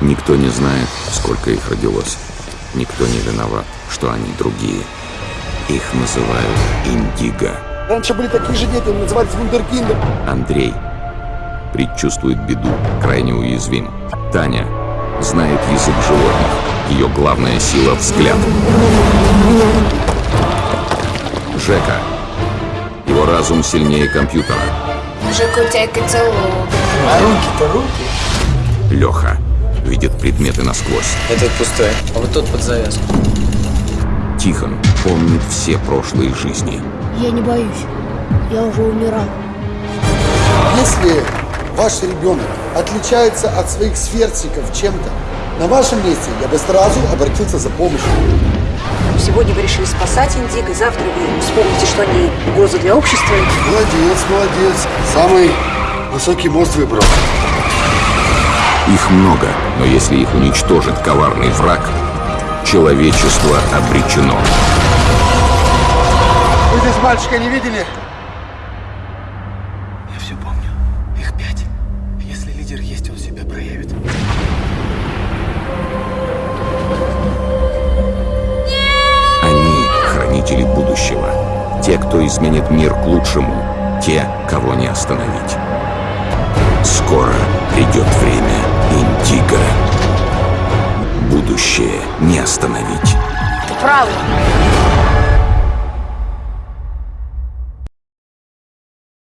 Никто не знает, сколько их родилось. Никто не виноват, что они другие. Их называют Индиго. Раньше были такие же дети, назывались вундеркиндом. Андрей предчувствует беду, крайне уязвим. Таня знает язык животных. Ее главная сила — взгляд. Жека. Его разум сильнее компьютера. Жеку тебя целую. А руки-то руки. Леха видит предметы насквозь. Этот пустой, а вот тот под завязку. Тихон помнит все прошлые жизни. Я не боюсь. Я уже умирал. Если ваш ребенок отличается от своих сверстников чем-то, на вашем месте я бы сразу обратился за помощью. Сегодня вы решили спасать индиго, завтра вы вспомните, что они угроза для общества. Молодец, молодец. Самый высокий мост выбрал. Их много, но если их уничтожит коварный враг, человечество обречено. Вы здесь мальчика не видели? Я все помню. Их пять. Если лидер есть, он себя проявит. Они — хранители будущего. Те, кто изменит мир к лучшему. Те, кого не остановить. Скоро придет время Индиго. Будущее не остановить. Ты правый.